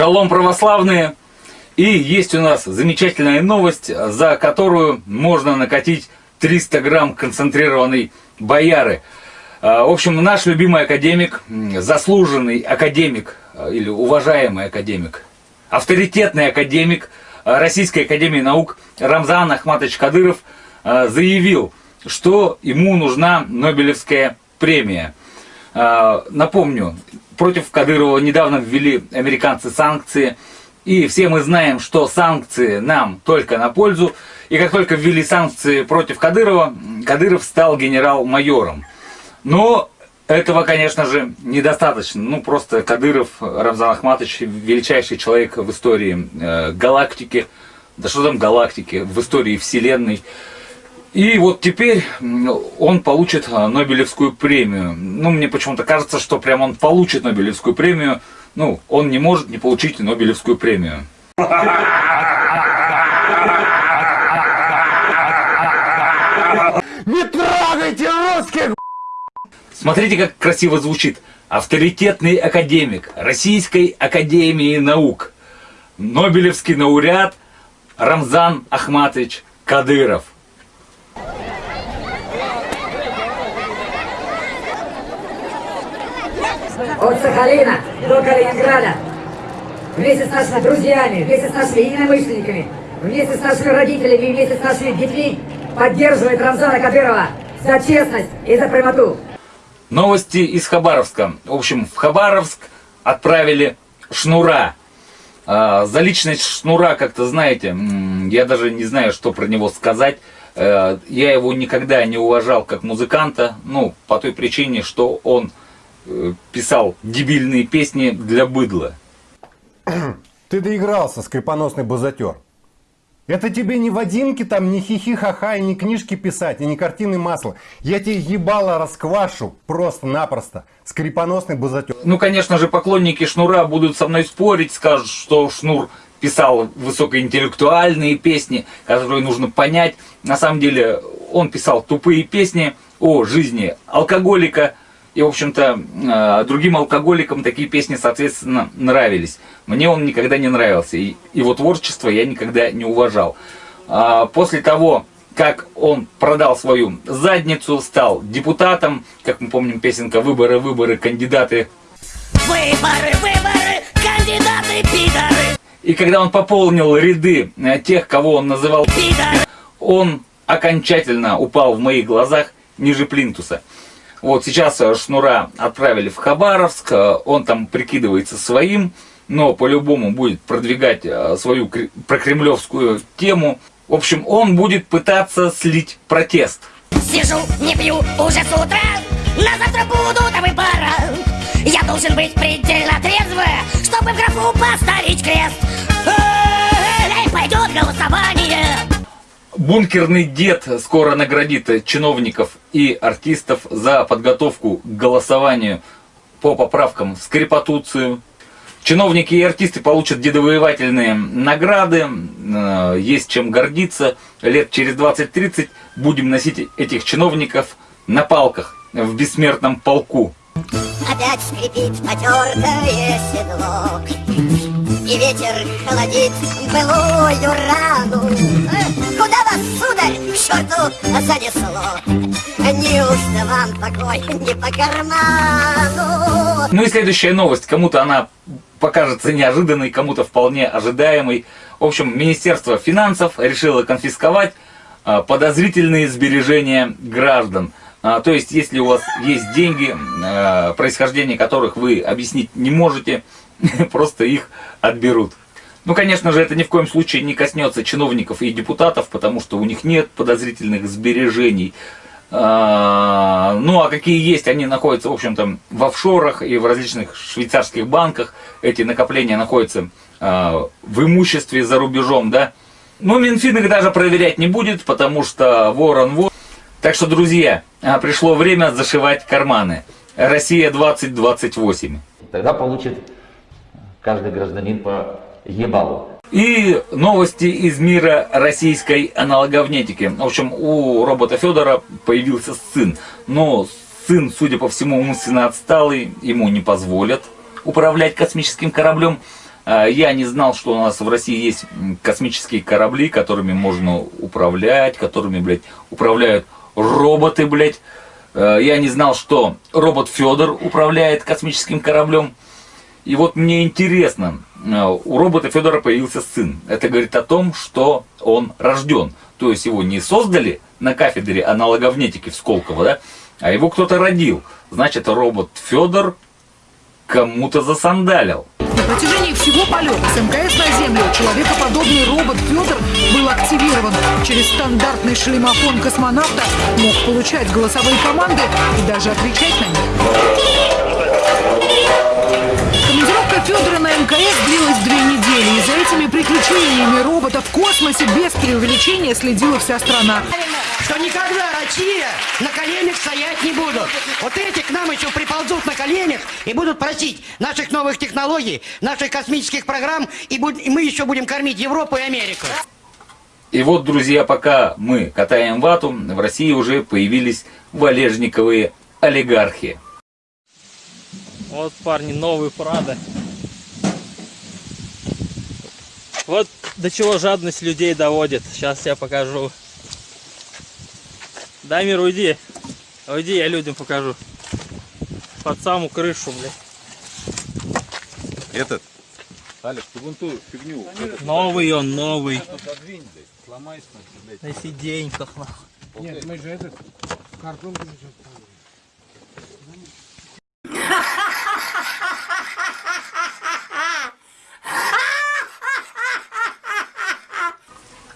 Шалом православные! И есть у нас замечательная новость, за которую можно накатить 300 грамм концентрированной бояры. А, в общем, наш любимый академик, заслуженный академик а, или уважаемый академик, авторитетный академик Российской Академии Наук Рамзан Ахматович Кадыров а, заявил, что ему нужна Нобелевская премия. Напомню, против Кадырова недавно ввели американцы санкции. И все мы знаем, что санкции нам только на пользу. И как только ввели санкции против Кадырова, Кадыров стал генерал-майором. Но этого, конечно же, недостаточно. Ну, просто Кадыров, Рамзан Ахматович, величайший человек в истории э, галактики. Да что там галактики, в истории Вселенной. И вот теперь он получит а, Нобелевскую премию. Ну, мне почему-то кажется, что прям он получит Нобелевскую премию. Ну, он не может не получить Нобелевскую премию. Не трогайте русских! Смотрите, как красиво звучит. Авторитетный академик Российской Академии Наук. Нобелевский лауреат Рамзан Ахматович Кадыров. От Сахалина до Калининграда, вместе с нашими друзьями, вместе с нашими единомышленниками, вместе с нашими родителями вместе с нашими детьми поддерживает Рамзана Кадырова за честность и за прямоту. Новости из Хабаровска. В общем, в Хабаровск отправили Шнура. А, за личность Шнура, как-то знаете, я даже не знаю, что про него сказать. Э, я его никогда не уважал как музыканта, ну, по той причине, что он писал дебильные песни для быдла. Ты доигрался, скрипоносный базатер. Это тебе не Вадимки там, не хихи-ха-ха, и не книжки писать, и не картины масла. Я тебе ебало расквашу просто-напросто. Скрипоносный базатер. Ну, конечно же, поклонники Шнура будут со мной спорить, скажут, что Шнур писал высокоинтеллектуальные песни, которые нужно понять. На самом деле, он писал тупые песни о жизни алкоголика, и, в общем-то, э, другим алкоголикам такие песни, соответственно, нравились. Мне он никогда не нравился. И его творчество я никогда не уважал. А после того, как он продал свою задницу, стал депутатом, как мы помним, песенка «Выборы, выборы, кандидаты». Выборы, выборы, кандидаты, пидоры. И когда он пополнил ряды э, тех, кого он называл пидор, он окончательно упал в моих глазах ниже плинтуса. Вот сейчас э, Шнура отправили в Хабаровск, э, он там прикидывается своим, но по-любому будет продвигать э, свою прокремлевскую тему. В общем, он будет пытаться слить протест. Сижу, не пью уже с утра, на завтра буду выбора. Я должен быть предельно трезвый, чтобы в графу поставить крест. Эй, пойдет голосование. Бункерный дед скоро наградит чиновников и артистов за подготовку к голосованию по поправкам в скрипотуцию. Чиновники и артисты получат дедовоевательные награды, э, есть чем гордиться. Лет через 20-30 будем носить этих чиновников на палках в бессмертном полку. Опять скрипит потертое седло, И ветер холодит былую рану. Куда вас, сударь, к черту занесло? Неужто вам покой не по карману? Ну и следующая новость. Кому-то она покажется неожиданной, кому-то вполне ожидаемой. В общем, Министерство финансов решило конфисковать а, подозрительные сбережения граждан. А, то есть, если у вас есть деньги, а, происхождение которых вы объяснить не можете, просто их отберут. Ну, конечно же, это ни в коем случае не коснется чиновников и депутатов, потому что у них нет подозрительных сбережений. А, ну, а какие есть, они находятся, в общем-то, в офшорах и в различных швейцарских банках. Эти накопления находятся в имуществе за рубежом, да. Но Минфин их даже проверять не будет, потому что ворон вор. Так что, друзья, пришло время зашивать карманы. Россия 2028. Тогда получит каждый гражданин по ебалу. И новости из мира российской аналоговнетики. В общем, у робота Федора появился сын. Но сын, судя по всему, умственно отсталый, ему не позволят управлять космическим кораблем. А, Я не знал, что у нас в России есть космические корабли, которыми можно управлять, которыми, блядь, управляют роботы, блядь. А, Я не знал, что робот Федор управляет космическим кораблем. И вот мне интересно, э, у робота Федора появился сын. Это говорит о том, что он рожден. То есть его не создали на кафедре аналоговнетики в Сколково, да, а его кто-то родил. Значит, робот Федор кому-то засандалил. Протяжении всего полета с МКС на Землю человекоподобный робот Петр был активирован. Через стандартный шлемофон космонавта мог получать голосовые команды и даже отвечать на них. Командировка Федора на МКС длилась две недели. И за этими приключениями робота в космосе без преувеличения следила вся страна. Что никогда Россия на коленях стоять не будут. Вот эти к нам еще приползут на коленях и будут просить наших новых технологий, наших космических программ, и, буд- и мы еще будем кормить Европу и Америку. И вот, друзья, пока мы катаем вату, в России уже появились валежниковые олигархи. Вот, парни, новый Прада. Вот до чего жадность людей доводит. Сейчас я покажу. Дамир, уйди. Уйди, я людям покажу. Под саму крышу, блядь. Этот. Алик, ты вон ту фигню. Новый он, новый. На сиденьках, нахуй.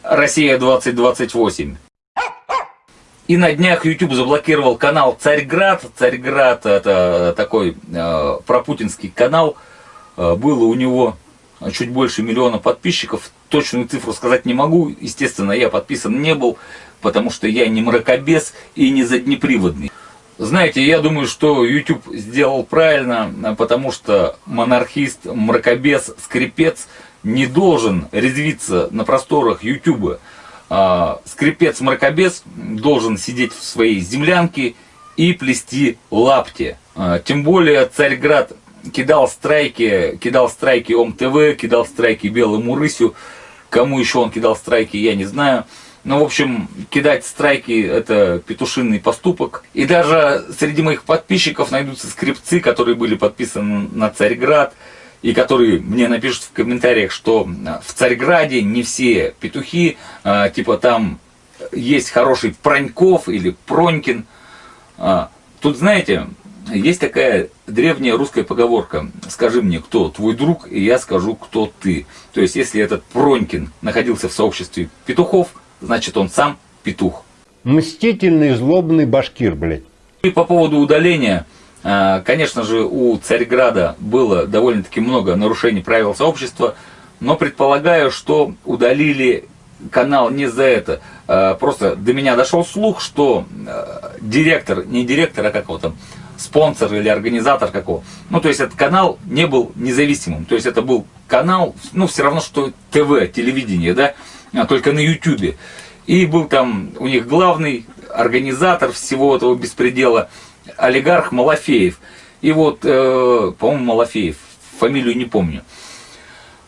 Россия 2028. И на днях YouTube заблокировал канал Царьград. Царьград это такой э, пропутинский канал. Э, было у него чуть больше миллиона подписчиков. Точную цифру сказать не могу. Естественно, я подписан не был, потому что я не мракобес и не заднеприводный. Знаете, я думаю, что YouTube сделал правильно, а, потому что монархист, мракобес, скрипец не должен резвиться на просторах YouTube. А, Скрипец-мракобес должен сидеть в своей землянке и плести лапти. А, Тем более Царьград кидал страйки, кидал страйки ОМТВ, кидал страйки Белому Рысю. Кому еще он кидал страйки, я не знаю. Ну, в общем, кидать страйки – это петушинный поступок. И даже среди моих подписчиков найдутся скрипцы, которые были подписаны на Царьград, и которые мне напишут в комментариях, что в Царьграде не все петухи, а, типа там есть хороший Проньков или Пронькин. А, Тут, знаете, есть такая древняя русская поговорка «Скажи мне, кто твой друг, и я скажу, кто ты». То есть, если этот Пронькин находился в сообществе петухов, значит он сам петух. Мстительный, злобный башкир, блядь. И по поводу удаления, а, конечно же, у Царьграда было довольно-таки много нарушений правил сообщества, но предполагаю, что удалили канал не за это. А, Просто до меня дошел слух, что а, директор, не директор, а как его спонсор или организатор какого. Ну, то есть этот канал не был независимым. То есть это был канал, ну, все равно, что ТВ, телевидение, да, а только на Ютубе. И был там у них главный организатор всего этого беспредела, олигарх Малафеев. И вот, э, по-моему, Малафеев, фамилию не помню.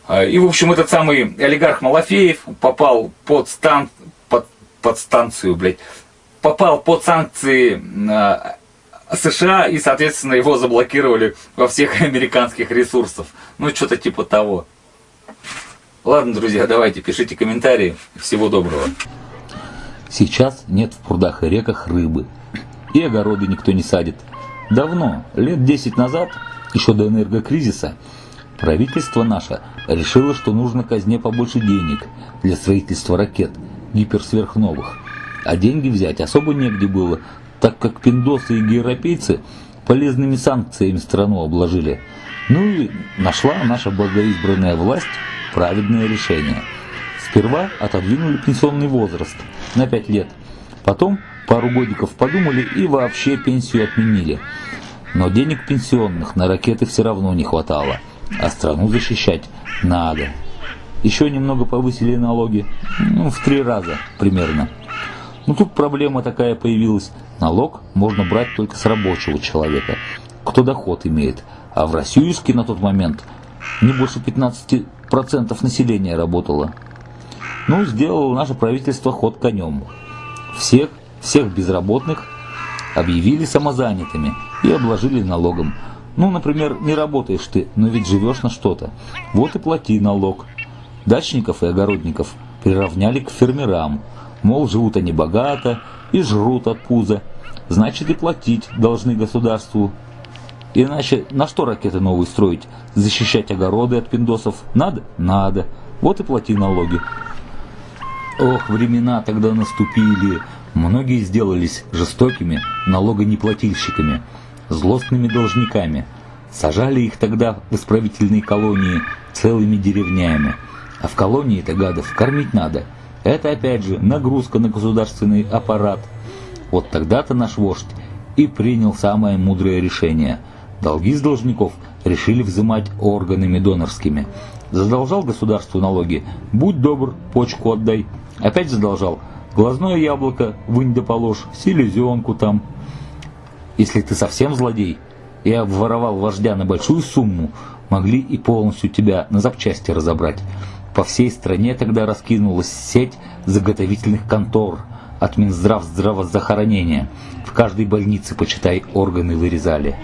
А, И, в общем, этот самый олигарх Малафеев попал под, стан... под... под станцию, блядь, попал под санкции а, США, и, соответственно, его заблокировали во всех американских ресурсах. Ну, что-то типа того. Ладно, друзья, давайте, пишите комментарии. Всего доброго. Сейчас нет в прудах и реках рыбы. И огороды никто не садит. Давно, лет 10 назад, еще до энергокризиса, правительство наше решило, что нужно казне побольше денег для строительства ракет гиперсверхновых. А деньги взять особо негде было, так как пиндосы и европейцы полезными санкциями страну обложили. Ну и нашла наша благоизбранная власть праведное решение. Сперва отодвинули пенсионный возраст на 5 лет. Потом пару годиков подумали и вообще пенсию отменили. Но денег пенсионных на ракеты все равно не хватало, а страну защищать надо. Еще немного повысили налоги, ну, в три раза примерно. Но тут проблема такая появилась. Налог можно брать только с рабочего человека, кто доход имеет. А в Россиюске на тот момент не больше 15% населения работало. Ну, сделало наше правительство ход конем. Всех, всех безработных объявили самозанятыми и обложили налогом. Ну, например, не работаешь ты, но ведь живешь на что-то. Вот и плати налог. Дачников и огородников приравняли к фермерам. Мол, живут они богато и жрут от пуза. Значит и платить должны государству. Иначе на что ракеты новые строить? Защищать огороды от пиндосов? Надо? Надо. Вот и плати налоги. Ох, времена тогда наступили. Многие сделались жестокими налогонеплательщиками, злостными должниками. Сажали их тогда в исправительные колонии целыми деревнями. А в колонии-то гадов кормить надо. Это опять же нагрузка на государственный аппарат. Вот тогда-то наш вождь и принял самое мудрое решение. Долги с должников решили взимать органами донорскими. Задолжал государству налоги, будь добр, почку отдай. Опять задолжал, глазное яблоко вынь да положь, селезенку там. Если ты совсем злодей и обворовал вождя на большую сумму, могли и полностью тебя на запчасти разобрать. По всей стране тогда раскинулась сеть заготовительных контор от Минздрав здравоохранения. В каждой больнице, почитай, органы вырезали.